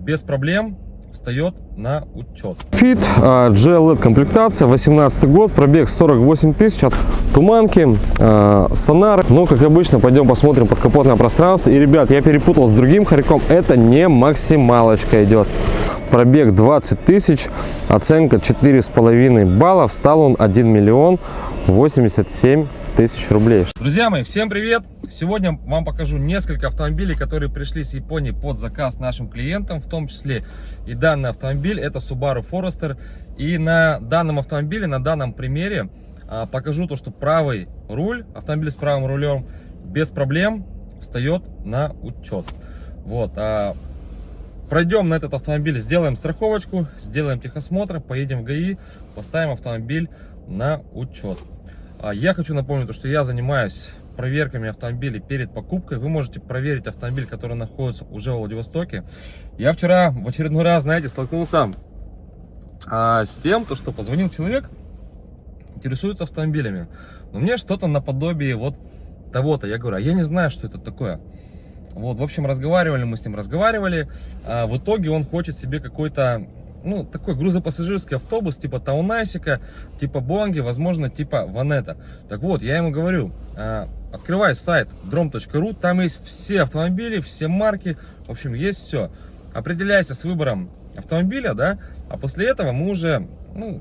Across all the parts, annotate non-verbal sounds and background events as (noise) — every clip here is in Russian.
без проблем встает на учет. Fit GLED комплектация, 18 год, пробег 48 тысяч от Туманки, э, Сонар. Ну, как обычно, пойдем посмотрим подкапотное пространство. И, ребят, я перепутал с другим хорьком, это не максималочка идет. Пробег 20 тысяч, оценка 4,5 баллов, стал он 1 миллион 87 тысяч рублей. Друзья мои, всем привет! Сегодня вам покажу несколько автомобилей, которые пришли с Японии под заказ нашим клиентам, в том числе и данный автомобиль, это Subaru Forester. И на данном автомобиле, на данном примере а, покажу то, что правый руль, автомобиль с правым рулем без проблем встает на учет. Вот, а, пройдем на этот автомобиль, сделаем страховочку, сделаем техосмотр, поедем в ГАИ, поставим автомобиль на учет. А, я хочу напомнить, что я занимаюсь проверками автомобилей перед покупкой. Вы можете проверить автомобиль, который находится уже в Владивостоке. Я вчера в очередной раз, знаете, столкнулся а, с тем, то, что позвонил человек, интересуется автомобилями. Но мне что-то наподобие вот того-то. Я говорю, а я не знаю, что это такое. Вот, в общем, разговаривали мы с ним, разговаривали. А в итоге он хочет себе какой-то ну, такой грузопассажирский автобус, типа Таунайсика, типа Бонги, возможно, типа Ванета. Так вот, я ему говорю, а, открывай сайт drom.ru, там есть все автомобили, все марки, в общем, есть все. Определяйся с выбором автомобиля, да, а после этого мы уже, ну,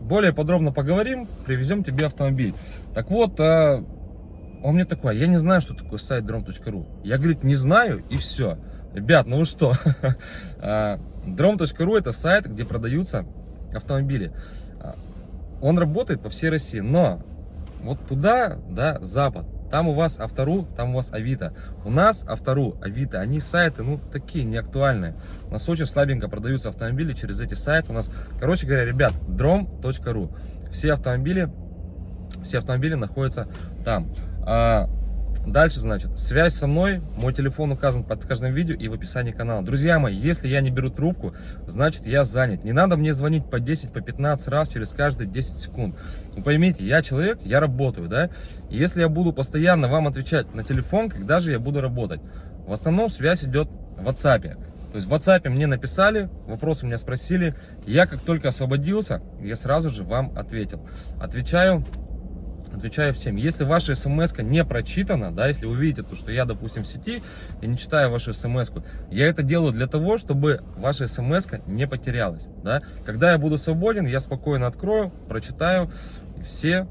более подробно поговорим, привезем тебе автомобиль. Так вот, а, он мне такой, я не знаю, что такое сайт drom.ru. Я, говорит, не знаю, и все. Ребят, ну вы что? (laughs) А, Drom.ru это сайт, где продаются автомобили. А, он работает по всей России, но вот туда, да, запад, там у вас Автору, там у вас Авито. У нас Автору, Авито, они сайты, ну, такие, неактуальные. У нас очень слабенько продаются автомобили через эти сайты. У нас, короче говоря, ребят, drom.ru. Все автомобили, все автомобили находятся там. Дальше, значит, связь со мной, мой телефон указан под каждым видео и в описании канала. Друзья мои, если я не беру трубку, значит я занят. Не надо мне звонить по 10, по 15 раз через каждые 10 секунд. Вы поймите, я человек, я работаю, да? Если я буду постоянно вам отвечать на телефон, когда же я буду работать? В основном связь идет в WhatsApp. То есть в WhatsApp мне написали, вопросы меня спросили. Я как только освободился, я сразу же вам ответил. Отвечаю отвечаю всем. Если ваша смс не прочитана, да, если вы видите, то, что я, допустим, в сети и не читаю вашу смс я это делаю для того, чтобы ваша смс не потерялась. Да. Когда я буду свободен, я спокойно открою, прочитаю, и все,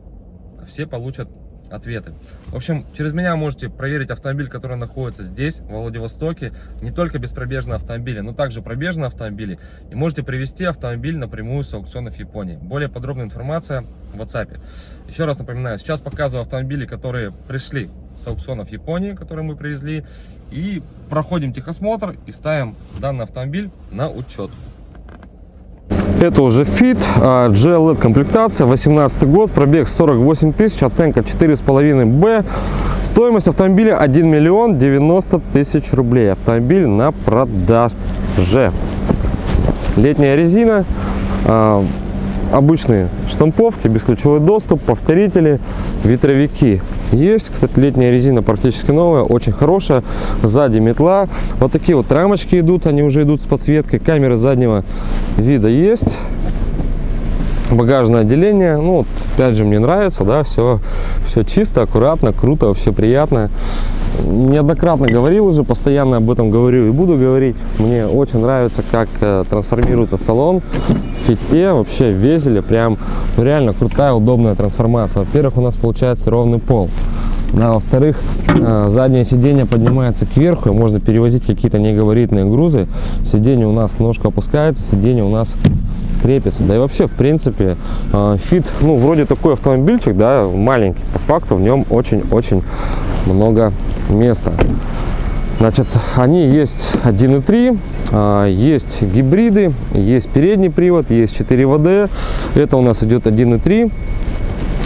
все получат ответы. В общем, через меня можете проверить автомобиль, который находится здесь, в Владивостоке. Не только беспробежные автомобили, но также пробежные автомобили. И можете привести автомобиль напрямую с аукционов Японии. Более подробная информация в WhatsApp. Еще раз напоминаю, сейчас показываю автомобили, которые пришли с аукционов Японии, которые мы привезли. И проходим техосмотр и ставим данный автомобиль на учет. Это уже Fit, GLED комплектация, 18 год, пробег 48 тысяч, оценка 4,5 Б. Стоимость автомобиля 1 миллион 90 тысяч рублей. Автомобиль на продаже. Летняя резина, а, обычные штамповки, бесключевой доступ, повторители, ветровики. Есть, кстати, летняя резина практически новая, очень хорошая. Сзади метла. Вот такие вот рамочки идут, они уже идут с подсветкой. Камеры заднего вида есть. Багажное отделение, ну, вот, опять же, мне нравится, да, все, все чисто, аккуратно, круто, вообще приятно неоднократно говорил уже, постоянно об этом говорю и буду говорить. Мне очень нравится, как э, трансформируется салон Fit е, вообще в. Прям ну, реально крутая, удобная трансформация. Во-первых, у нас получается ровный пол. Да, Во-вторых, э, заднее сиденье поднимается кверху, и можно перевозить какие-то негабаритные грузы. Сиденье у нас ножка опускается, сиденье у нас крепится. Да и вообще, в принципе, э, Fit, ну, вроде такой автомобильчик, да, маленький. По факту в нем очень-очень много места. Значит, они есть 1.3, а, есть гибриды, есть передний привод, есть 4 ВД. Это у нас идет 1.3.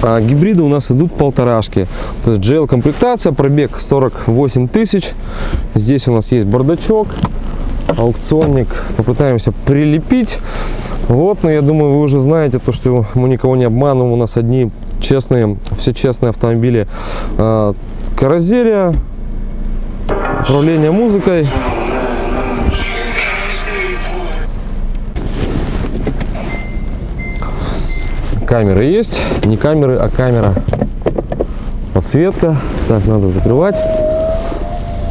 А гибриды у нас идут полторашки. То есть GL комплектация, пробег 48 тысяч. Здесь у нас есть бардачок, аукционник. Попытаемся прилепить. Вот, но я думаю, вы уже знаете, то, что мы никого не обманываем. У нас одни честные, все честные автомобили. А, каррозерия, управление музыкой. Камеры есть. Не камеры, а камера. Подсветка. Так, надо закрывать.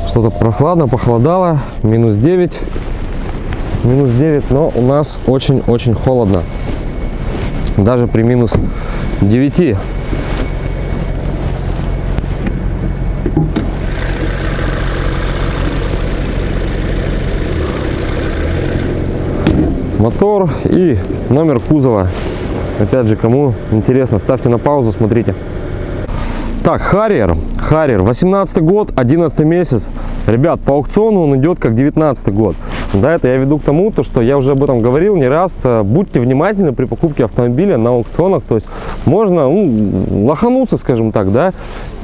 Что-то прохладно, похолодало. Минус 9. Минус 9, но у нас очень-очень холодно. Даже при минус 9. мотор и номер кузова. Опять же, кому интересно, ставьте на паузу, смотрите. Так, Харьер, Харьер, 18 год, 11 месяц. Ребят, по аукциону он идет как 19 год. Да, это я веду к тому, то, что я уже об этом говорил не раз. Э, будьте внимательны при покупке автомобиля на аукционах. То есть можно ну, лохануться, скажем так, да,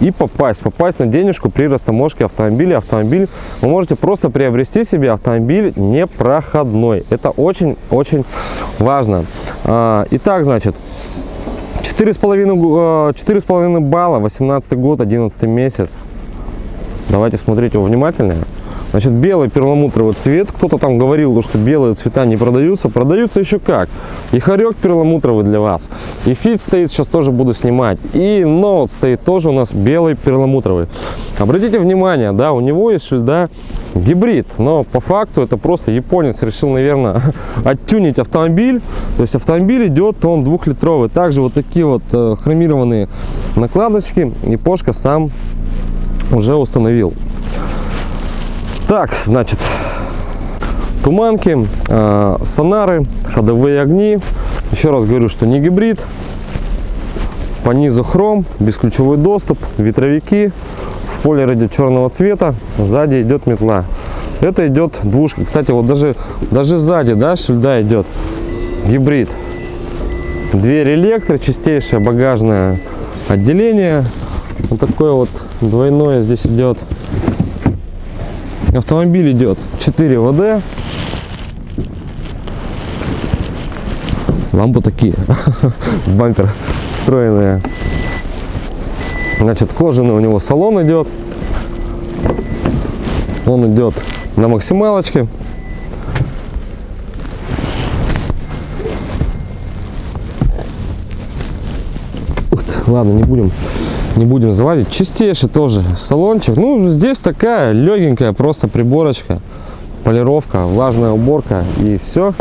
и попасть. Попасть на денежку при растаможке автомобиля. Автомобиль вы можете просто приобрести себе автомобиль непроходной. Это очень-очень важно. А, итак, значит, 4,5 4,5 балла, 18 год, 11 месяц. Давайте смотреть его внимательнее. Значит, белый перламутровый цвет. Кто-то там говорил, что белые цвета не продаются. Продаются еще как. И хорек перламутровый для вас. И фит стоит, сейчас тоже буду снимать. И ноут стоит тоже у нас белый перламутровый. Обратите внимание, да, у него есть шильда гибрид. Но по факту это просто японец решил, наверное, (laughs) оттюнить автомобиль. То есть автомобиль идет, он двухлитровый. Также вот такие вот э, хромированные накладочки. И Пошка сам уже установил. Так, значит, туманки, э, сонары, ходовые огни. Еще раз говорю, что не гибрид. По низу хром, бесключевой доступ, ветровики, спойлер идет черного цвета, сзади идет метла. Это идет двушка. Кстати, вот даже, даже сзади, да, шильда идет гибрид. Дверь электро, чистейшее багажное отделение. Вот такое вот двойное здесь идет Автомобиль идет 4 ВД. Лампы такие, (laughs) бампер встроенные. Значит, кожаный у него салон идет. Он идет на максималочке. Ладно, не будем не будем залазить. Чистейший тоже салончик. Ну, здесь такая легенькая просто приборочка, полировка, влажная уборка и все.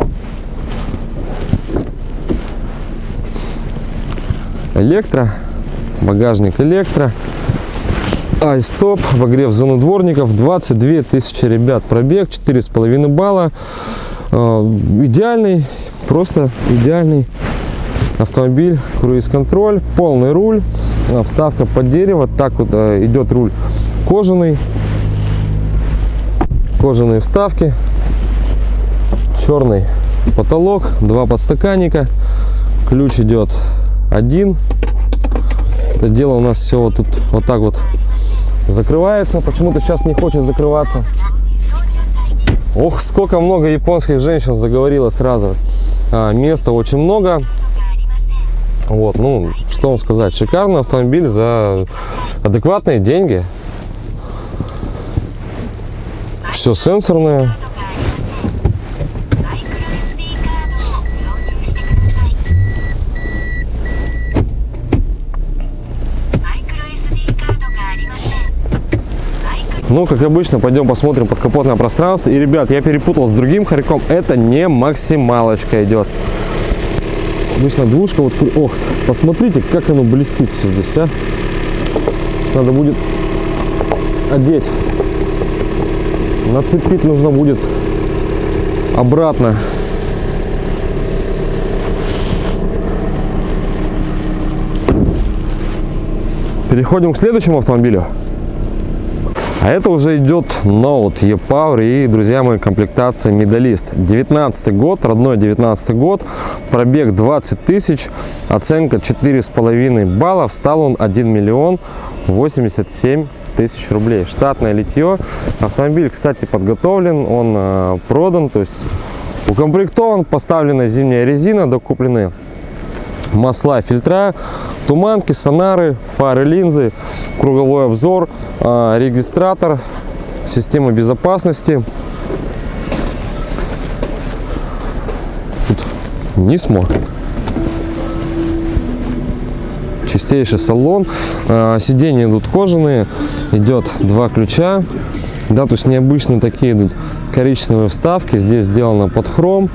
Электро, багажник электро. Ай-стоп, обогрев зоны дворников, 22 тысячи, ребят, пробег, 4,5 балла. Э, идеальный, просто идеальный автомобиль, круиз-контроль, полный руль вставка под дерево. Так вот э, идет руль кожаный. Кожаные вставки. Черный потолок. Два подстаканника. Ключ идет один. Это дело у нас все вот тут вот так вот закрывается. Почему-то сейчас не хочет закрываться. Ох, сколько много японских женщин заговорила сразу. А, места очень много. Вот, ну, что вам сказать, шикарный автомобиль за адекватные деньги. Все сенсорное. Ну, как обычно, пойдем посмотрим подкапотное пространство. И, ребят, я перепутал с другим хорьком. Это не максималочка идет. Обычно двушка, вот, ох, посмотрите, как оно блестит все здесь, а. Сейчас надо будет одеть. Нацепить нужно будет обратно. Переходим к следующему автомобилю. А это уже идет Note E-Power и, друзья мои, комплектация медалист. 19 год, родной 19 год, пробег 20 тысяч, оценка 4,5 баллов, стал он 1 миллион 87 тысяч рублей. Штатное литье. Автомобиль, кстати, подготовлен, он э, продан, то есть укомплектован, поставлена зимняя резина, докуплены масла, фильтра, туманки, сонары, фары, линзы, круговой обзор, а, регистратор, система безопасности. Тут Нисмо. чистейший салон. А, Сиденья идут кожаные, идет два ключа. Да, то есть необычные такие идут коричневые вставки. Здесь сделано под хром.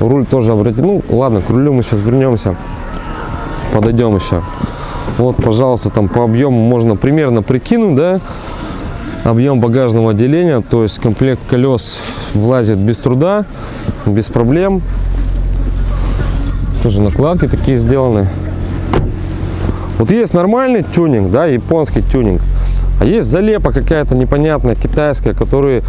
Руль тоже обратите. Ну, ладно, к рулю мы сейчас вернемся. Подойдем еще. Вот, пожалуйста, там по объему можно примерно прикинуть, да, объем багажного отделения, то есть комплект колес влазит без труда, без проблем. Тоже накладки такие сделаны. Вот есть нормальный тюнинг, да, японский тюнинг, а есть залепа какая-то непонятная китайская, которую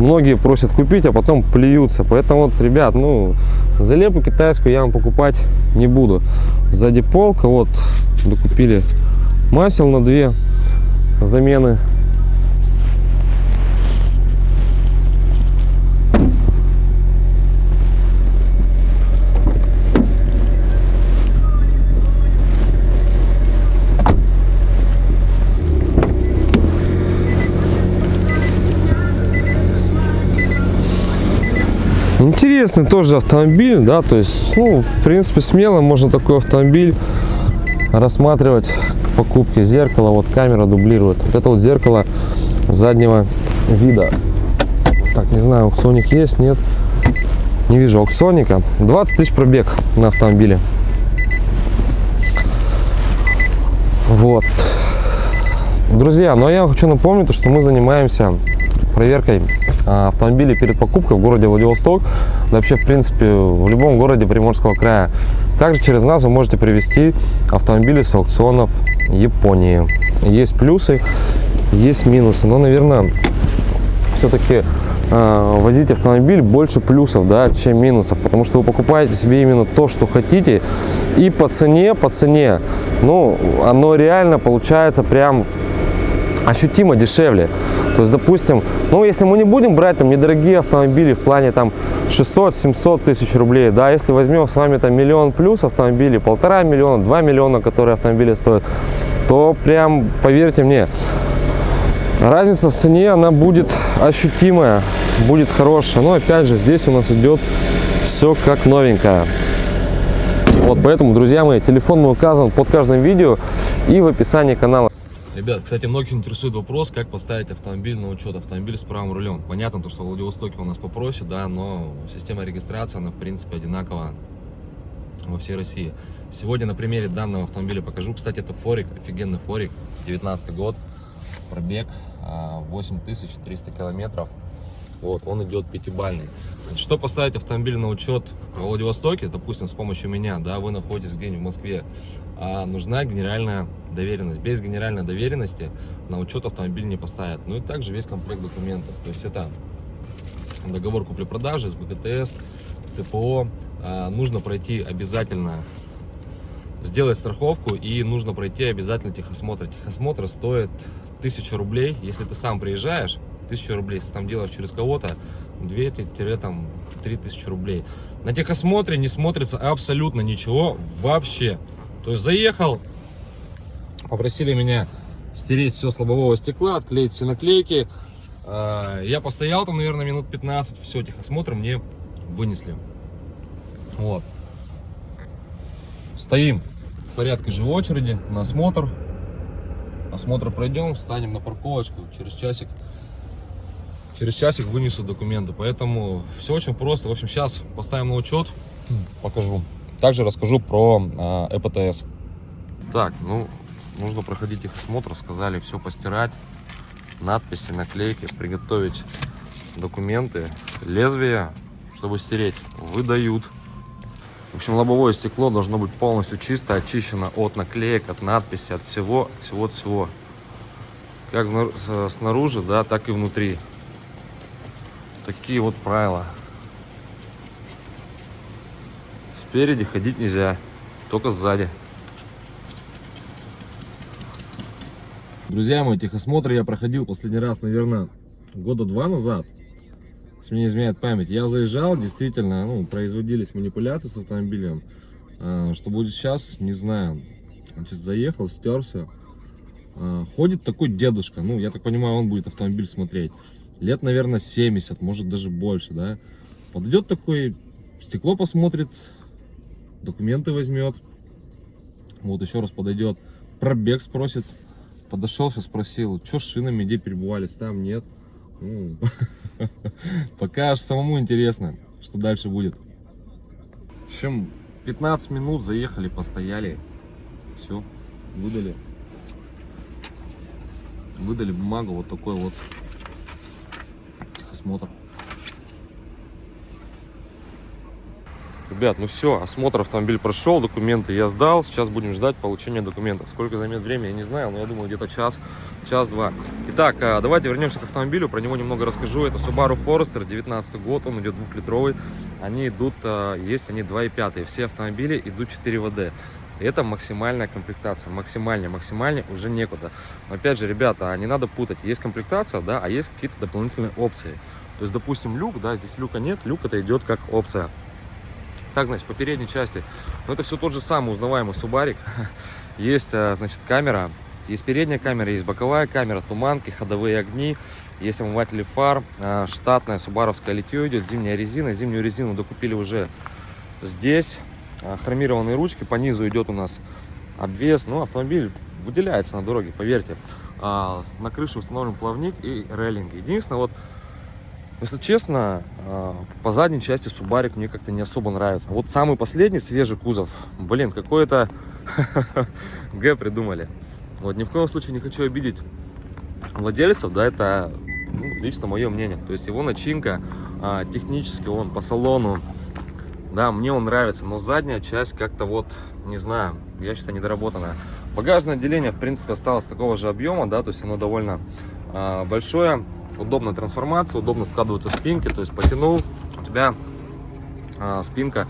многие просят купить, а потом плюются. Поэтому вот, ребят, ну, залепу китайскую я вам покупать не буду. Сзади полка, вот, докупили масел на две замены. Интересный тоже автомобиль, да, то есть, ну, в принципе, смело можно такой автомобиль рассматривать к покупке. Зеркало, вот камера дублирует. Вот это вот зеркало заднего вида. Так, не знаю, аукционик есть, нет. Не вижу аукционника. 20 тысяч пробег на автомобиле. Вот. Друзья, но я хочу напомнить, что мы занимаемся проверкой а, автомобилей перед покупкой в городе Владивосток, да вообще, в принципе, в любом городе Приморского края. Также через нас вы можете привезти автомобили с аукционов Японии. Есть плюсы, есть минусы, но, наверное, все-таки э, возить автомобиль больше плюсов, да, чем минусов, потому что вы покупаете себе именно то, что хотите, и по цене, по цене, ну, оно реально получается прям ощутимо дешевле. То есть, допустим, ну, если мы не будем брать там недорогие автомобили в плане там 600-700 тысяч рублей, да, если возьмем с вами там миллион плюс автомобилей, полтора миллиона, два миллиона, которые автомобили стоят, то прям, поверьте мне, разница в цене, она будет ощутимая, будет хорошая. Но опять же, здесь у нас идет все как новенькое. Вот поэтому, друзья мои, телефон мой указан под каждым видео и в описании канала. Ребят, кстати, многих интересует вопрос, как поставить автомобиль на учет, автомобиль с правым рулем. Понятно, то, что в Владивостоке у нас попроще, да, но система регистрации, она, в принципе, одинакова во всей России. Сегодня на примере данного автомобиля покажу. Кстати, это Форик, офигенный Форик, 19 год, пробег 8300 километров. Вот, он идет пятибальный. Что поставить автомобиль на учет в Владивостоке, допустим, с помощью меня, да, вы находитесь где-нибудь в Москве, а нужна генеральная доверенность. Без генеральной доверенности на учет автомобиль не поставят. Ну и также весь комплект документов. То есть это договор купли-продажи с БКТС, ТПО. А, нужно пройти обязательно, сделать страховку и нужно пройти обязательно техосмотр. Техосмотр стоит 1000 рублей, если ты сам приезжаешь, 1000 рублей, если там делаешь через кого-то, 2-3000 рублей. На техосмотре не смотрится абсолютно ничего вообще. То есть заехал, попросили меня стереть все с лобового стекла, отклеить все наклейки. А, я постоял там, наверное, минут 15, все, техосмотр мне вынесли. Вот. Стоим в порядке же очереди на осмотр. Осмотр пройдем, встанем на парковочку, через часик через часик вынесу документы. Поэтому все очень просто. В общем, сейчас поставим на учет, покажу. Также расскажу про э, ЭПТС. Так, ну, нужно проходить их осмотр. Сказали все постирать, надписи, наклейки, приготовить документы. Лезвие, чтобы стереть, выдают. В общем, лобовое стекло должно быть полностью чисто, очищено от наклеек, от надписи, от всего, от всего, от всего. Как снаружи, да, так и внутри. Такие вот правила. Спереди ходить нельзя, только сзади. Друзья мои, техосмотр я проходил последний раз, наверное, года два назад. Мне не изменяет память. Я заезжал, действительно, ну, производились манипуляции с автомобилем. А, что будет сейчас, не знаю. Значит, заехал, стерся. А, ходит такой дедушка, ну, я так понимаю, он будет автомобиль смотреть лет, наверное, 70, может даже больше, да. Подойдет такой, стекло посмотрит, документы возьмет. Вот еще раз подойдет, Пробег спросит. Подошел, сейчас спросил, что с шинами, где перебывались, там нет. Ну, (laughs) Пока аж самому интересно, что дальше будет. В общем, 15 минут заехали, постояли. Все, выдали. Выдали бумагу, вот такой вот техосмотр. Ребят, ну все, осмотр автомобиль прошел, документы я сдал. Сейчас будем ждать получения документов. Сколько займет время, я не знаю, но я думаю, где-то час, час-два. Итак, а, давайте вернемся к автомобилю, про него немного расскажу. Это Subaru Forester, 19 год, он идет двухлитровый. Они идут, а, есть они 2.5, все автомобили идут 4 ВД. Это максимальная комплектация, максимальная, максимальная, уже некуда. Но опять же, ребята, не надо путать, есть комплектация, да, а есть какие-то дополнительные опции. То есть, допустим, люк, да, здесь люка нет, люк это идет как опция. Так, значит, по передней части, ну, это все тот же самый узнаваемый Субарик. (laughs) Есть, а, значит, камера, есть передняя камера, есть боковая камера, туманки, ходовые огни, есть омыватели фар, а, штатная субаровская литье идет, зимняя резина. Зимнюю резину докупили уже здесь. А, хромированные ручки, по низу идет у нас обвес. Ну, автомобиль выделяется на дороге, поверьте. На крыше установлен плавник и рейлинг. Единственное, вот если честно, а, по задней части Субарик мне как-то не особо нравится. Вот самый последний свежий кузов, блин, какой-то (laughs) Г придумали. Вот ни в коем случае не хочу обидеть владельцев, да, это ну, лично мое мнение. То есть его начинка, а, технически он по салону, да, мне он нравится, но задняя часть как-то вот, не знаю, я считаю, недоработанная. Багажное отделение, в принципе, осталось такого же объема, да, то есть оно довольно а, большое удобная трансформация, удобно складываются спинки, то есть потянул, у тебя а, спинка,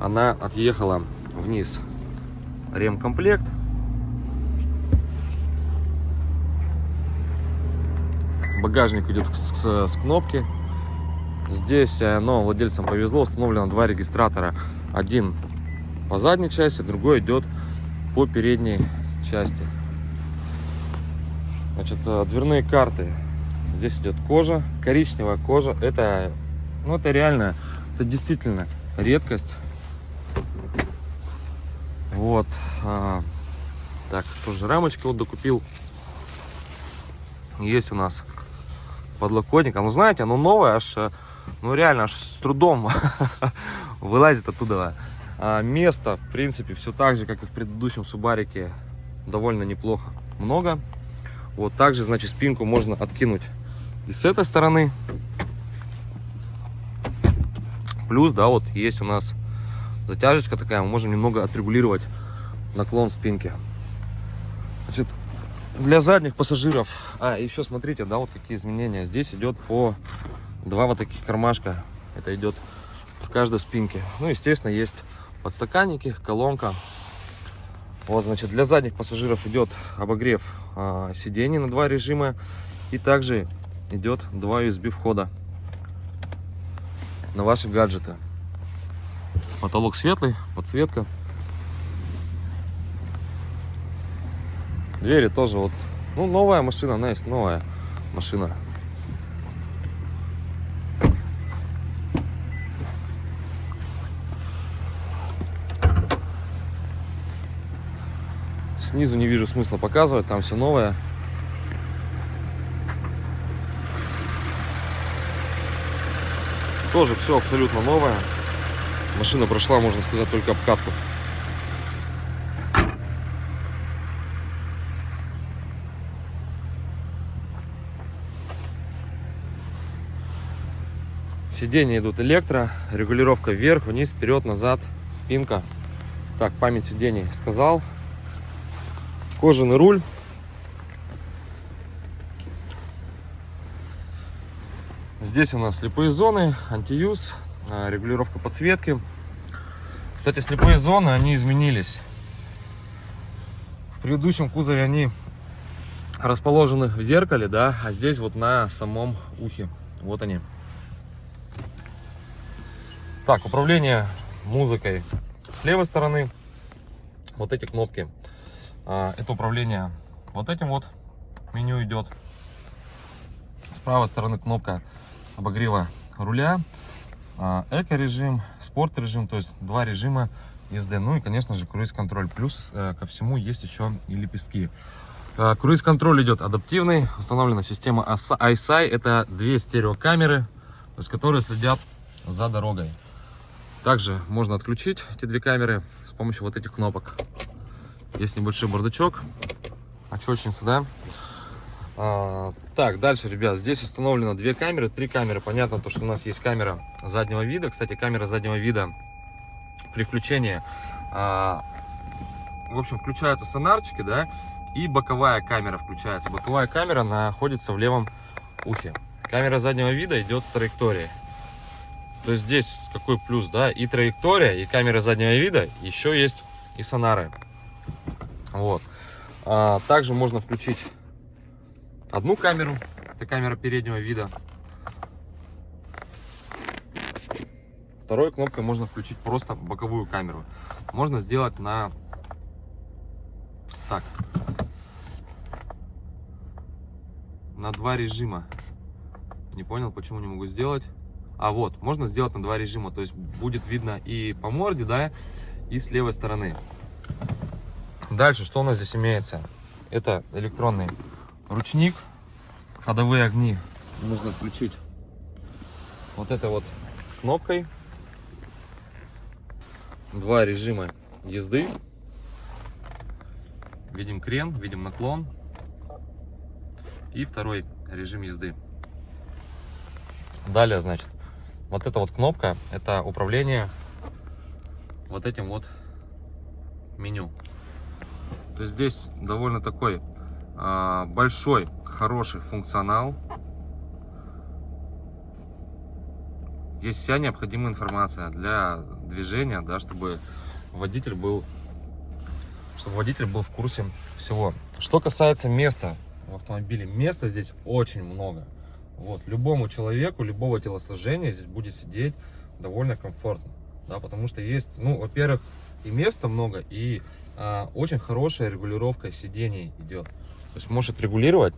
она отъехала вниз. Ремкомплект. Багажник идет с, с, с кнопки. Здесь, э, но владельцам повезло, установлено два регистратора. Один по задней части, другой идет по передней части. Значит, э, дверные карты Здесь идет кожа, коричневая кожа. Это, ну, это реально, это действительно редкость. Вот. А, так, тоже рамочка вот докупил. Есть у нас подлокотник. А ну, знаете, оно новое, аж, ну, реально, аж с трудом (laughs) вылазит оттуда. А, место, в принципе, все так же, как и в предыдущем Субарике, довольно неплохо. Много. Вот также, значит, спинку можно откинуть и с этой стороны. Плюс, да, вот есть у нас затяжечка такая, мы можем немного отрегулировать наклон спинки. Значит, для задних пассажиров, а, еще смотрите, да, вот какие изменения. Здесь идет по два вот таких кармашка. Это идет в каждой спинке. Ну, естественно, есть подстаканники, колонка. Вот, значит, для задних пассажиров идет обогрев а, сидений на два режима. И также идет два USB входа на ваши гаджеты. Потолок светлый, подсветка. Двери тоже вот, ну новая машина, она есть новая машина. Снизу не вижу смысла показывать, там все новое. Тоже все абсолютно новое. Машина прошла, можно сказать, только обкатку. Сиденья идут электро, регулировка вверх, вниз, вперед, назад, спинка. Так, память сидений сказал. Кожаный руль. Здесь у нас слепые зоны, антиюз, а, регулировка подсветки. Кстати, слепые зоны, они изменились. В предыдущем кузове они расположены в зеркале, да, а здесь вот на самом ухе. Вот они. Так, управление музыкой с левой стороны. Вот эти кнопки. А, это управление вот этим вот меню идет. С правой стороны кнопка обогрева руля, а, эко-режим, спорт-режим, то есть два режима езды. Ну и, конечно же, круиз-контроль. Плюс э, ко всему есть еще и лепестки. Э, круиз-контроль идет адаптивный. Установлена система iSi. Это две стереокамеры, то есть, которые следят за дорогой. Также можно отключить эти две камеры с помощью вот этих кнопок. Есть небольшой бардачок, очечница, да. Так, дальше, ребят, здесь установлено две камеры, три камеры. Понятно, то, что у нас есть камера заднего вида. Кстати, камера заднего вида при включении, а, в общем, включаются сонарчики, да, и боковая камера включается. Боковая камера находится в левом ухе. Камера заднего вида идет с траекторией. То есть здесь какой плюс, да, и траектория, и камера заднего вида, еще есть и сонары. Вот. А, также можно включить одну камеру, это камера переднего вида. Второй кнопкой можно включить просто боковую камеру. Можно сделать на так на два режима. Не понял, почему не могу сделать. А вот, можно сделать на два режима. То есть будет видно и по морде, да, и с левой стороны. Дальше, что у нас здесь имеется? Это электронный ручник, ходовые огни. Можно включить вот этой вот кнопкой. Два режима езды. Видим крен, видим наклон. И второй режим езды. Далее, значит, вот эта вот кнопка, это управление вот этим вот меню. То есть здесь довольно такой большой, хороший функционал. Здесь вся необходимая информация для движения, да, чтобы водитель был, чтобы водитель был в курсе всего. Что касается места в автомобиле, места здесь очень много. Вот, любому человеку, любого телосложения здесь будет сидеть довольно комфортно. Да, потому что есть, ну, во-первых, и места много, и а, очень хорошая регулировка сидений идет. То есть может регулировать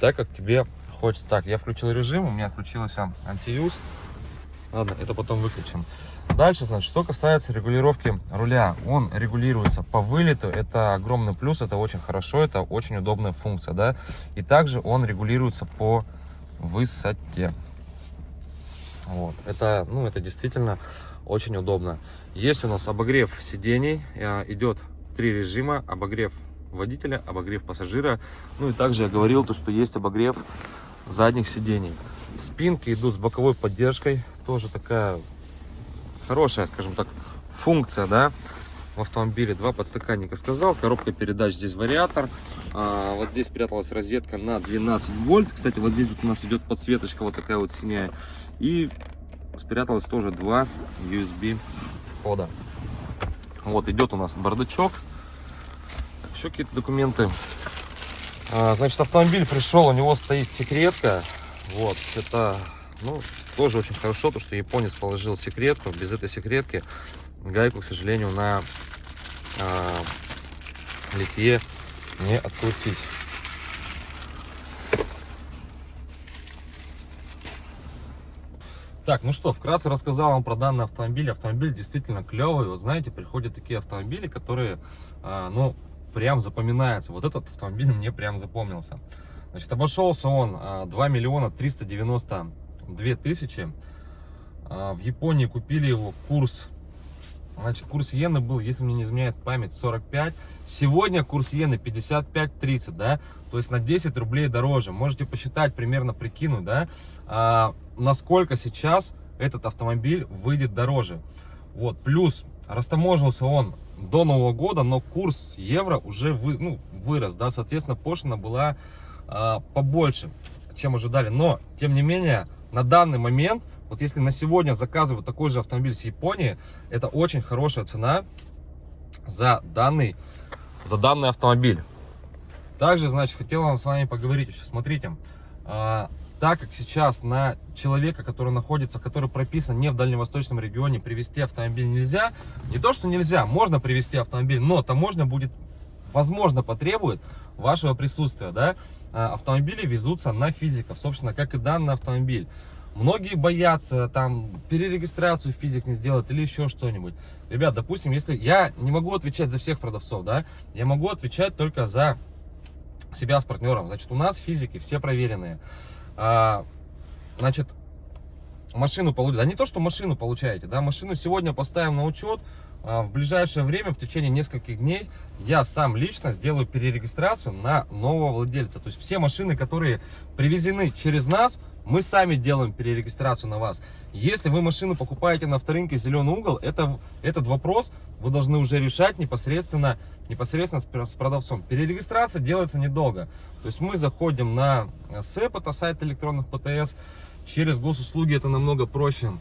так, как тебе хочется. Так, я включил режим, у меня включился антиюз. Ладно, это потом выключим. Дальше, значит, что касается регулировки руля. Он регулируется по вылету. Это огромный плюс, это очень хорошо, это очень удобная функция, да. И также он регулируется по высоте. Вот. Это, ну, это действительно очень удобно. Есть у нас обогрев сидений, э, идет три режима, обогрев водителя, обогрев пассажира. Ну и также я говорил, то, что есть обогрев задних сидений. Спинки идут с боковой поддержкой, тоже такая хорошая, скажем так, функция, да, в автомобиле. Два подстаканника сказал, коробка передач, здесь вариатор. А, вот здесь спряталась розетка на 12 вольт. Кстати, вот здесь вот у нас идет подсветочка вот такая вот синяя. И спряталось тоже два USB входа. Вот идет у нас бардачок. Еще какие-то документы. А, значит, автомобиль пришел, у него стоит секретка. Вот, это, ну, тоже очень хорошо, то, что японец положил секретку. Без этой секретки гайку, к сожалению, на а, литье не открутить. Так, ну что, вкратце рассказал вам про данный автомобиль. Автомобиль действительно клевый. Вот знаете, приходят такие автомобили, которые, э, ну, прям запоминаются. Вот этот автомобиль мне прям запомнился. Значит, обошелся он э, 2 миллиона 392 тысячи. Э, в Японии купили его курс Значит, курс иены был, если мне не изменяет память, 45. Сегодня курс иены 55.30, да, то есть на 10 рублей дороже. Можете посчитать, примерно прикинуть, да, а, насколько сейчас этот автомобиль выйдет дороже. Вот, плюс растаможился он до Нового года, но курс евро уже вы, ну, вырос, да, соответственно, пошлина была а, побольше, чем ожидали. Но, тем не менее, на данный момент вот если на сегодня заказывают такой же автомобиль с Японии, это очень хорошая цена за данный, за данный автомобиль. Также, значит, хотел вам с вами поговорить еще. Смотрите, а, так как сейчас на человека, который находится, который прописан не в дальневосточном регионе, привезти автомобиль нельзя. Не то, что нельзя, можно привезти автомобиль, но таможня будет, возможно, потребует вашего присутствия. Да? А, автомобили везутся на физиков, собственно, как и данный автомобиль. Многие боятся там перерегистрацию физик не сделать или еще что-нибудь. Ребят, допустим, если я не могу отвечать за всех продавцов, да, я могу отвечать только за себя с партнером. Значит, у нас физики все проверенные. А, значит, машину получите, да не то, что машину получаете, да, машину сегодня поставим на учет, а, в ближайшее время, в течение нескольких дней, я сам лично сделаю перерегистрацию на нового владельца. То есть все машины, которые привезены через нас, мы сами делаем перерегистрацию на вас. Если вы машину покупаете на авторынке «Зеленый угол», это, этот вопрос вы должны уже решать непосредственно, непосредственно с, с продавцом. Перерегистрация делается недолго. То есть мы заходим на СЭП, это сайт электронных ПТС, через госуслуги это намного проще.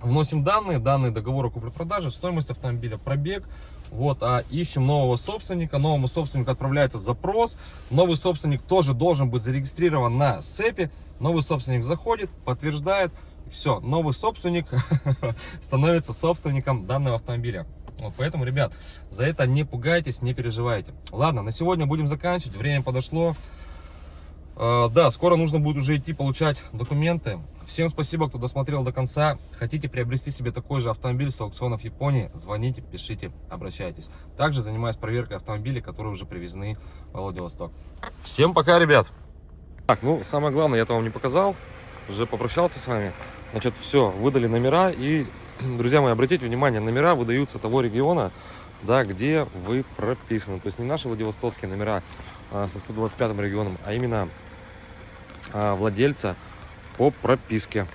Вносим данные, данные договора купли-продажи, стоимость автомобиля, пробег. Вот, а ищем нового собственника. Новому собственнику отправляется запрос. Новый собственник тоже должен быть зарегистрирован на СЭПе. Новый собственник заходит, подтверждает. Все, новый собственник (laughs) становится собственником данного автомобиля. Вот, поэтому, ребят, за это не пугайтесь, не переживайте. Ладно, на сегодня будем заканчивать. Время подошло. Э, Да, скоро нужно будет уже идти получать документы. Всем спасибо, кто досмотрел до конца. Хотите приобрести себе такой же автомобиль с аукционов Японии? Звоните, пишите, обращайтесь. Также занимаюсь проверкой автомобилей, которые уже привезены в Владивосток. Всем пока, ребят! Так, ну, самое главное, я это вам не показал. Уже попрощался с вами. Значит, все, выдали номера. И, (clears throat) друзья мои, обратите внимание, номера выдаются того региона, да, где вы прописаны. То есть не наши владивостокские номера а, со 125 регионом, а именно а, владельца по прописке.